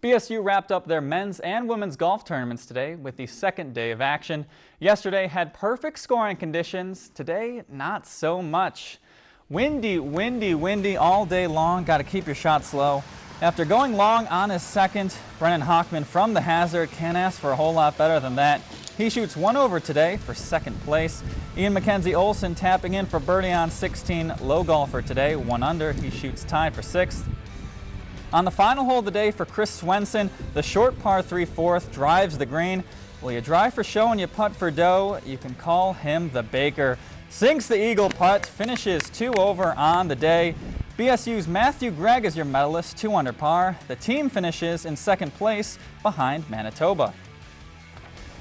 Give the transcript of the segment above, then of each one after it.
BSU wrapped up their men's and women's golf tournaments today with the second day of action. Yesterday had perfect scoring conditions. Today, not so much. Windy, windy, windy all day long. Got to keep your shot slow. After going long on his second, Brennan Hockman from the hazard can't ask for a whole lot better than that. He shoots one over today for second place. Ian Mackenzie Olson tapping in for birdie on 16, low golfer today, one under. He shoots tied for sixth. On the final hole of the day for Chris Swenson, the short par 3 fourth drives the green. Will you drive for show and you putt for dough? You can call him the Baker. Sinks the eagle putt, finishes two over on the day. BSU's Matthew Gregg is your medalist, two under par. The team finishes in second place behind Manitoba.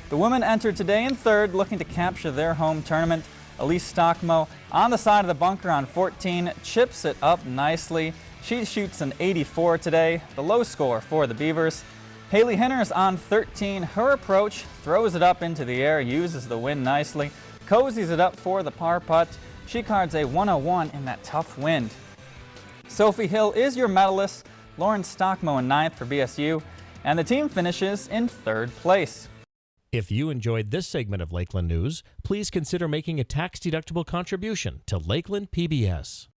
The women entered today in third, looking to capture their home tournament. Elise Stockmo on the side of the bunker on 14, chips it up nicely. She shoots an 84 today, the low score for the Beavers. Haley Hinners on 13. Her approach throws it up into the air, uses the wind nicely, cozies it up for the par putt. She cards a 101 in that tough wind. Sophie Hill is your medalist, Lauren Stockmo in ninth for BSU, and the team finishes in third place. If you enjoyed this segment of Lakeland News, please consider making a tax-deductible contribution to Lakeland PBS.